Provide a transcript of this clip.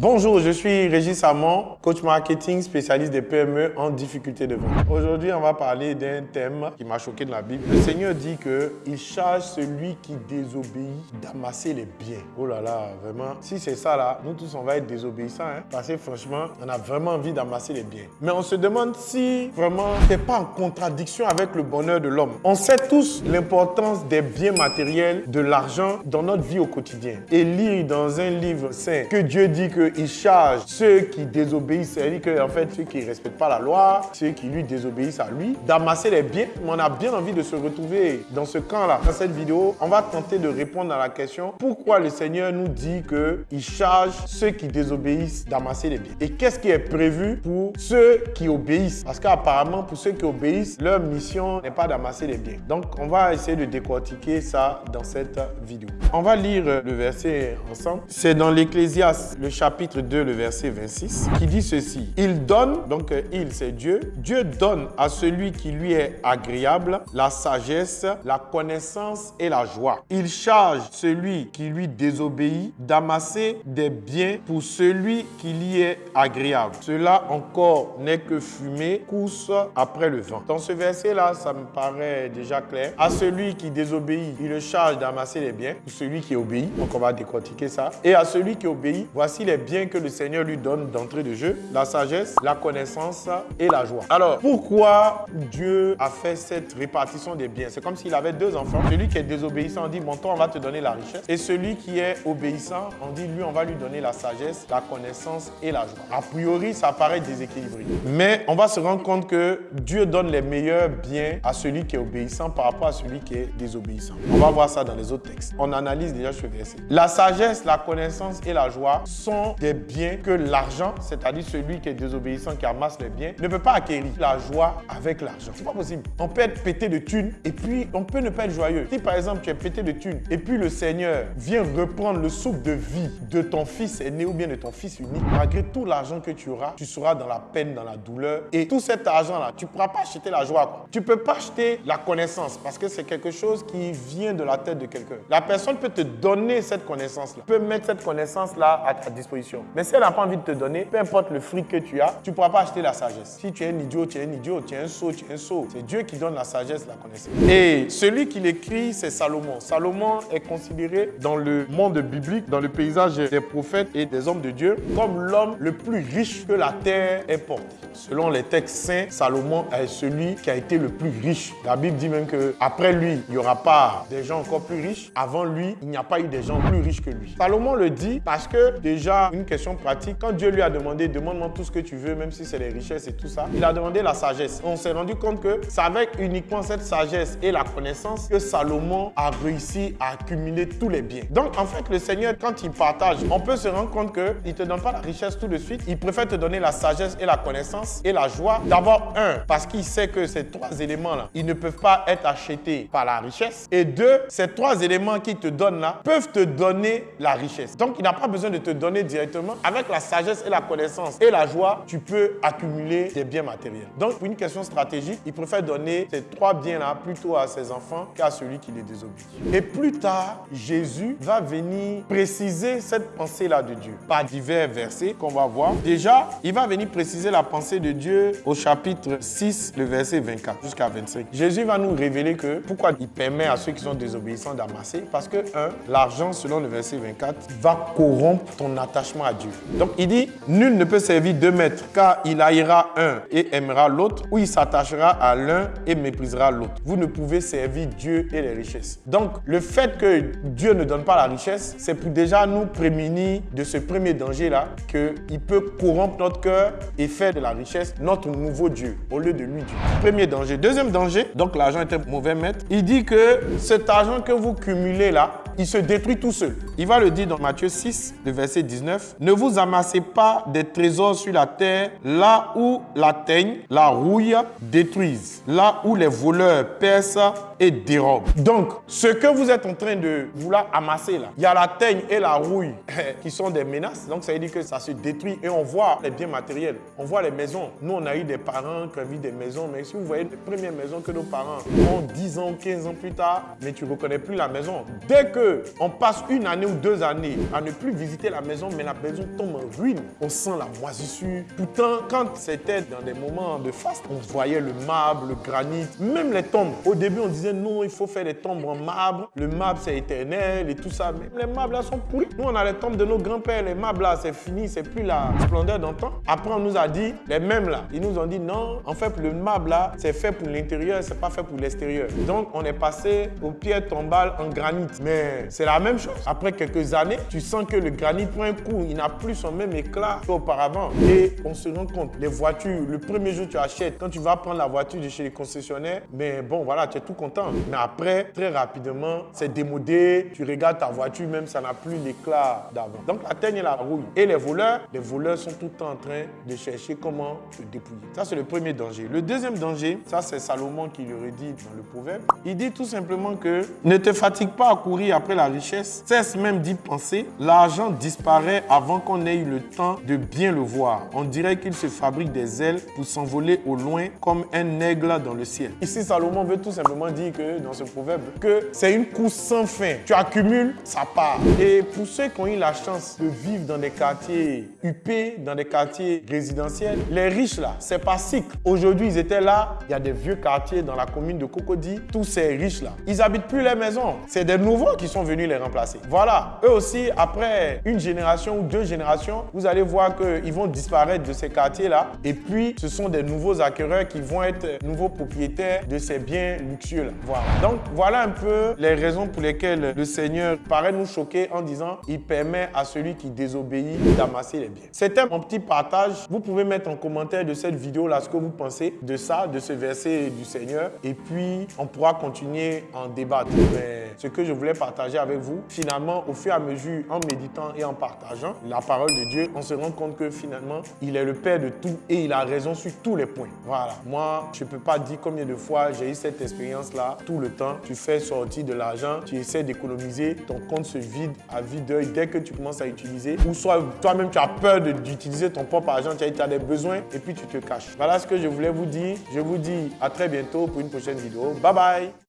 Bonjour, je suis Régis Samon, coach marketing spécialiste des PME en difficulté de vente. Aujourd'hui, on va parler d'un thème qui m'a choqué de la Bible. Le Seigneur dit qu'il charge celui qui désobéit d'amasser les biens. Oh là là, vraiment, si c'est ça là, nous tous on va être désobéissants hein, parce que franchement, on a vraiment envie d'amasser les biens. Mais on se demande si vraiment c'est pas en contradiction avec le bonheur de l'homme. On sait tous l'importance des biens matériels, de l'argent dans notre vie au quotidien. Et lire dans un livre saint que Dieu dit que il charge ceux qui désobéissent, c'est-à-dire que en fait ceux qui ne respectent pas la loi, ceux qui lui désobéissent à lui, d'amasser les biens. On a bien envie de se retrouver dans ce camp-là. Dans cette vidéo, on va tenter de répondre à la question pourquoi le Seigneur nous dit qu'il charge ceux qui désobéissent d'amasser les biens. Et qu'est-ce qui est prévu pour ceux qui obéissent? Parce qu'apparemment, pour ceux qui obéissent, leur mission n'est pas d'amasser les biens. Donc, on va essayer de décortiquer ça dans cette vidéo. On va lire le verset ensemble. C'est dans l'Ecclésiaste, le chapitre chapitre 2, le verset 26, qui dit ceci. Il donne, donc euh, il c'est Dieu, Dieu donne à celui qui lui est agréable la sagesse, la connaissance et la joie. Il charge celui qui lui désobéit d'amasser des biens pour celui qui lui est agréable. Cela encore n'est que fumée, course après le vent. Dans ce verset-là, ça me paraît déjà clair. À celui qui désobéit, il le charge d'amasser les biens pour celui qui obéit. Donc on va décortiquer ça. Et à celui qui obéit, voici les bien que le Seigneur lui donne d'entrée de jeu, la sagesse, la connaissance et la joie. Alors, pourquoi Dieu a fait cette répartition des biens? C'est comme s'il avait deux enfants. Celui qui est désobéissant, on dit, mon toi, on va te donner la richesse. Et celui qui est obéissant, on dit, lui, on va lui donner la sagesse, la connaissance et la joie. A priori, ça paraît déséquilibré. Mais on va se rendre compte que Dieu donne les meilleurs biens à celui qui est obéissant par rapport à celui qui est désobéissant. On va voir ça dans les autres textes. On analyse déjà ce verset. La sagesse, la connaissance et la joie sont des biens que l'argent, c'est-à-dire celui qui est désobéissant, qui amasse les biens, ne peut pas acquérir la joie avec l'argent. C'est pas possible. On peut être pété de thunes et puis on peut ne pas être joyeux. Si par exemple tu es pété de thunes et puis le Seigneur vient reprendre le souffle de vie de ton fils aîné ou bien de ton fils unique, malgré tout l'argent que tu auras, tu seras dans la peine, dans la douleur. Et tout cet argent-là, tu ne pourras pas acheter la joie. Tu ne peux pas acheter la connaissance parce que c'est quelque chose qui vient de la tête de quelqu'un. La personne peut te donner cette connaissance-là, peut mettre cette connaissance-là à ta disposition mais si elle n'a pas envie de te donner, peu importe le fric que tu as, tu ne pourras pas acheter la sagesse. Si tu es un idiot, tu es un idiot. Tu es un sot, tu es un sot. C'est Dieu qui donne la sagesse, la connaissance. Et celui qui l'écrit, c'est Salomon. Salomon est considéré dans le monde biblique, dans le paysage des prophètes et des hommes de Dieu, comme l'homme le plus riche que la terre ait porté. Selon les textes saints, Salomon est celui qui a été le plus riche. La Bible dit même qu'après lui, il n'y aura pas des gens encore plus riches. Avant lui, il n'y a pas eu des gens plus riches que lui. Salomon le dit parce que déjà, une question pratique. Quand Dieu lui a demandé, demande-moi tout ce que tu veux, même si c'est les richesses et tout ça, il a demandé la sagesse. On s'est rendu compte que c'est avec uniquement cette sagesse et la connaissance que Salomon a réussi à accumuler tous les biens. Donc, en fait, le Seigneur, quand il partage, on peut se rendre compte qu'il ne te donne pas la richesse tout de suite. Il préfère te donner la sagesse et la connaissance et la joie. D'abord, un, parce qu'il sait que ces trois éléments-là, ils ne peuvent pas être achetés par la richesse. Et deux, ces trois éléments qu'il te donne là peuvent te donner la richesse. Donc, il n'a pas besoin de te donner directement avec la sagesse et la connaissance et la joie, tu peux accumuler des biens matériels. Donc, pour une question stratégique, il préfère donner ces trois biens-là plutôt à ses enfants qu'à celui qui les désobéit. Et plus tard, Jésus va venir préciser cette pensée-là de Dieu par divers versets qu'on va voir. Déjà, il va venir préciser la pensée de Dieu au chapitre 6, le verset 24 jusqu'à 25. Jésus va nous révéler que pourquoi il permet à ceux qui sont désobéissants d'amasser. Parce que, un, l'argent, selon le verset 24, va corrompre ton attachement à Dieu. Donc il dit, nul ne peut servir deux maîtres, car il haïra un et aimera l'autre, ou il s'attachera à l'un et méprisera l'autre. Vous ne pouvez servir Dieu et les richesses. Donc le fait que Dieu ne donne pas la richesse, c'est pour déjà nous prémunir de ce premier danger-là, qu'il peut corrompre notre cœur et faire de la richesse notre nouveau Dieu, au lieu de lui Dieu. Premier danger. Deuxième danger, donc l'argent est un mauvais maître. Il dit que cet argent que vous cumulez là, il se détruit tout seul. Il va le dire dans Matthieu 6, le verset 19. Ne vous amassez pas des trésors sur la terre, là où la teigne, la rouille détruisent, là où les voleurs percent et dérobent. Donc, ce que vous êtes en train de vouloir amasser là, il y a la teigne et la rouille qui sont des menaces. Donc, ça veut dire que ça se détruit et on voit les biens matériels. On voit les maisons. Nous, on a eu des parents qui ont vu des maisons, mais si vous voyez les premières maisons que nos parents ont 10 ans, 15 ans plus tard, mais tu ne reconnais plus la maison. Dès que qu'on passe une année ou deux années à ne plus visiter la maison, mais la maison tombe en ruine. On sent la moisissure. Pourtant, quand c'était dans des moments de faste, on voyait le marbre, le granit, même les tombes. Au début, on disait non, il faut faire des tombes en marbre. Le marbre, c'est éternel et tout ça. Mais les marbres là sont pourris. Nous, on a les tombes de nos grands-pères. Les marbres là, c'est fini, c'est plus la splendeur d'antan. Après, on nous a dit, les mêmes là, ils nous ont dit non, en fait, le marbre là, c'est fait pour l'intérieur, c'est pas fait pour l'extérieur. Donc, on est passé aux pierres tombales en granit. Mais c'est la même chose. Après quelques années, tu sens que le granit prend un coup. Il n'a plus son même éclat qu'auparavant. Et on se rend compte, les voitures, le premier jour tu achètes, quand tu vas prendre la voiture de chez les concessionnaires, mais bon, voilà, tu es tout content. Mais après, très rapidement, c'est démodé. Tu regardes ta voiture, même ça n'a plus l'éclat d'avant. Donc, la la rouille. Et les voleurs, les voleurs sont tout le temps en train de chercher comment te dépouiller. Ça, c'est le premier danger. Le deuxième danger, ça, c'est Salomon qui le redit dans le proverbe. Il dit tout simplement que ne te fatigue pas à courir après la richesse, cesse même d'y penser. L'argent disparaît avant qu'on ait eu le temps de bien le voir. On dirait qu'il se fabrique des ailes pour s'envoler au loin comme un aigle dans le ciel. Ici, Salomon veut tout simplement dire que dans ce proverbe, que c'est une course sans fin. Tu accumules, ça part. Et pour ceux qui ont eu la chance de vivre dans des quartiers huppés, dans des quartiers résidentiels, les riches là, c'est pas cycle. Aujourd'hui, ils étaient là, il y a des vieux quartiers dans la commune de Cocody, tous ces riches là, ils habitent plus les maisons. C'est des nouveaux qui sont venus les remplacer. Voilà, eux aussi, après une génération ou deux générations, vous allez voir qu'ils vont disparaître de ces quartiers-là. Et puis, ce sont des nouveaux acquéreurs qui vont être nouveaux propriétaires de ces biens luxueux-là. Voilà. Donc, voilà un peu les raisons pour lesquelles le Seigneur paraît nous choquer en disant il permet à celui qui désobéit d'amasser les biens. C'était mon petit partage. Vous pouvez mettre en commentaire de cette vidéo-là ce que vous pensez de ça, de ce verset du Seigneur. Et puis, on pourra continuer en débattre. Mais ce que je voulais avec vous, finalement, au fur et à mesure, en méditant et en partageant la parole de Dieu, on se rend compte que finalement, il est le Père de tout et il a raison sur tous les points. Voilà. Moi, je ne peux pas dire combien de fois j'ai eu cette expérience-là tout le temps. Tu fais sortir de l'argent, tu essaies d'économiser, ton compte se vide à vide d'œil dès que tu commences à utiliser. Ou soit toi-même, tu as peur d'utiliser ton propre argent, tu as des besoins et puis tu te caches. Voilà ce que je voulais vous dire. Je vous dis à très bientôt pour une prochaine vidéo. Bye bye